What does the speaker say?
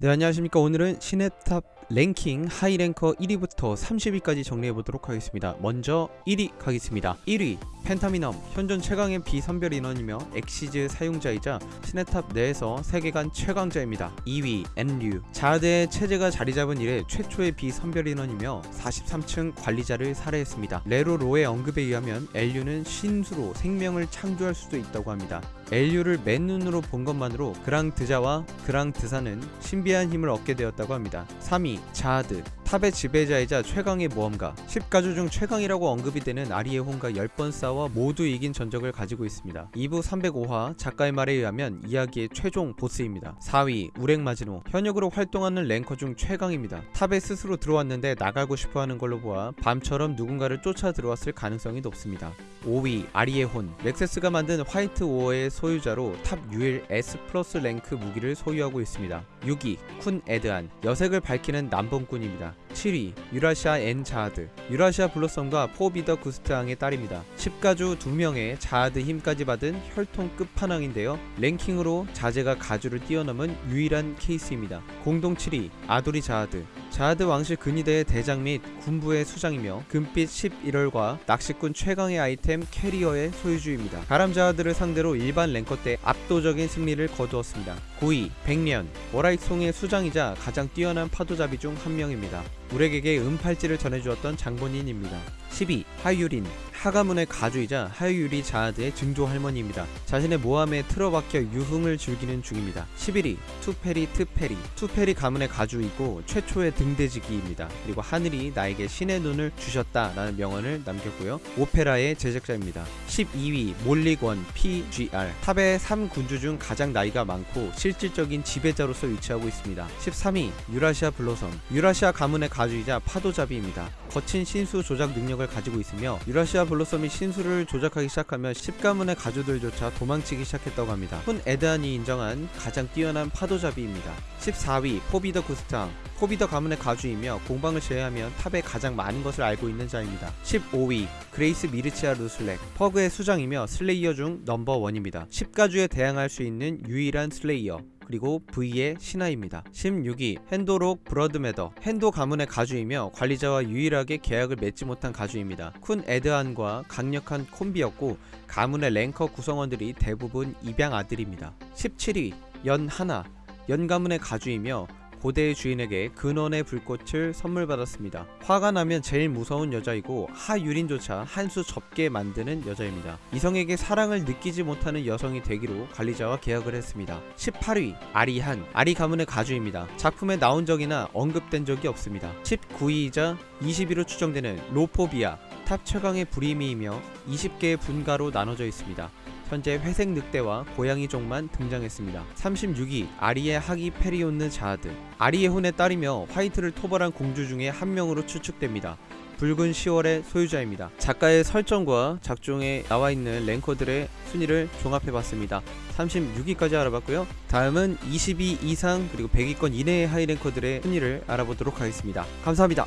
네 안녕하십니까. 오늘은 신의 탑 랭킹 high ranker 1위부터 30위까지 정리해보도록 하겠습니다. 먼저 1위 가겠습니다. 1위 펜타미넘 현존 최강의 비선별 인원이며 엑시즈 사용자이자 신의 탑 내에서 세계관 최강자입니다. 2위 엔류. 자하드의 체제가 자리잡은 이래 최초의 비선별 인원이며 43층 관리자를 살해했습니다. 레로 로의 언급에 의하면 엔류는 신수로 생명을 창조할 수도 있다고 합니다. 엘류를 맨눈으로 본 것만으로 그랑드자와 그랑드사는 신비한 힘을 얻게 되었다고 합니다. 3위 자하드 탑의 지배자이자 최강의 모험가 10가주 중 최강이라고 언급이 되는 아리에혼과 10번 싸워 모두 이긴 전적을 가지고 있습니다. 2부 305화 작가의 말에 의하면 이야기의 최종 보스입니다. 4위 우랭마지노 현역으로 활동하는 랭커 중 최강입니다. 탑에 스스로 들어왔는데 나가고 싶어하는 걸로 보아 밤처럼 누군가를 쫓아 들어왔을 가능성이 높습니다. 5위 아리에혼 렉세스가 만든 화이트 오어의 소유자로 탑 유일 S 플러스 랭크 무기를 소유하고 있습니다. 6위 쿤 에드안 여색을 밝히는 난봉꾼입니다 7위 유라시아 엔 자하드. 유라시아 블로썸과 포비더 구스탕의 딸입니다. 10가주 2명의 자하드 힘까지 받은 혈통 끝판왕인데요. 랭킹으로 자제가 가주를 뛰어넘은 유일한 케이스입니다. 공동 7위 아도리 자하드 자하드 왕실 근위대의 대장 및 군부의 수장이며 금빛 11월과 낚시꾼 최강의 아이템 캐리어의 소유주입니다. 가람 자하드를 상대로 일반 랭커 때 압도적인 승리를 거두었습니다. 9위 백련 월하익송의 수장이자 가장 뛰어난 파도잡이 중 한 명입니다. 우렉에게 은팔찌를 전해주었던 장본인입니다. 10위 하유린 하가문의 가주이자 하유리 자하드의 증조 할머니입니다. 자신의 모함에 틀어박혀 유흥을 즐기는 중입니다. 11위 트로이메라이 트페리 투페리 가문의 가주이고 최초의 등대지기입니다. 그리고 하늘이 나에게 신의 눈을 주셨다 라는 명언을 남겼고요. 오페라의 제작자입니다. 12위 몰리권 PGR 탑의 3군주 중 가장 나이가 많고 실질적인 지배자로서 위치하고 있습니다. 13위 유라시아 블로섬 유라시아 가문의 가주이자 파도잡이입니다. 거친 신수 조작 능력을 가지고 있으며 유라시아 블로썸이 신수를 조작하기 시작하면 10가문의 가주들조차 도망치기 시작했다고 합니다. 쿤 에드안이 인정한 가장 뛰어난 파도잡이입니다. 14위 포비더 구스탕 포비더 가문의 가주이며 공방을 제외하면 탑에 가장 많은 것을 알고 있는 자입니다. 15위 그레이스 미르치아 루슬렉 퍼그의 수장이며 슬레이어 중 number one입니다. 10가주에 대항할 수 있는 유일한 슬레이어 그리고 V의 신하입니다. 16위 핸도록 브러드메더 핸도 가문의 가주이며 관리자와 유일하게 계약을 맺지 못한 가주입니다. 쿤 에드안과 강력한 콤비였고 가문의 랭커 구성원들이 대부분 입양 아들입니다. 17위 연하나 연가문의 가주이며 고대의 주인에게 근원의 불꽃을 선물 받았습니다. 화가 나면 제일 무서운 여자이고 하유린조차 한 수 접게 만드는 여자입니다. 이성에게 사랑을 느끼지 못하는 여성이 되기로 관리자와 계약을 했습니다. 18위 아리한 아리 가문의 가주입니다. 작품에 나온 적이나 언급된 적이 없습니다. 19위이자 20위로 추정되는 로포비아 탑 최강의 불임이이며 20개의 분가로 나눠져 있습니다. 현재 회색 늑대와 고양이 종만 등장했습니다. 36위 아리의 하기 페리온느 자하드 아리의 혼에 따르며 화이트를 토벌한 공주 중에 한 명으로 추측됩니다. 붉은 10월의 소유자입니다. 작가의 설정과 작중에 나와있는 랭커들의 순위를 종합해봤습니다. 36위까지 알아봤고요. 다음은 22 이상 그리고 100위권 이내의 하이랭커들의 순위를 알아보도록 하겠습니다. 감사합니다.